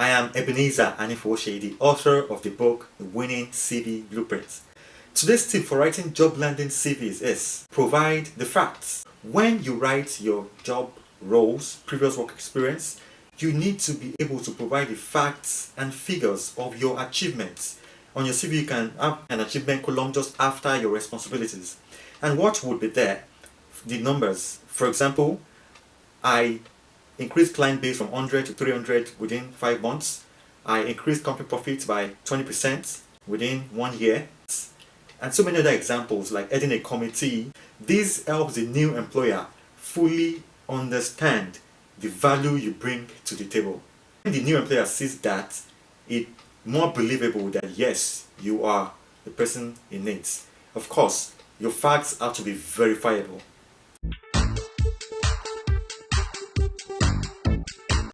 I am Ebenezer Anifoshe, the author of the book The Winning CV Blueprint. Today's tip for writing job landing CVs is provide the facts. When you write your job roles, previous work experience, you need to be able to provide the facts and figures of your achievements. On your CV, you can have an achievement column just after your responsibilities. And what would be there? The numbers. For example, I increased client base from 100 to 300 within 5 months. I increased company profits by 20% within one year. And so many other examples like heading a committee. This helps the new employer fully understand the value you bring to the table. When the new employer sees that, it's more believable that yes, you are the person in needs. Of course, your facts have to be verifiable.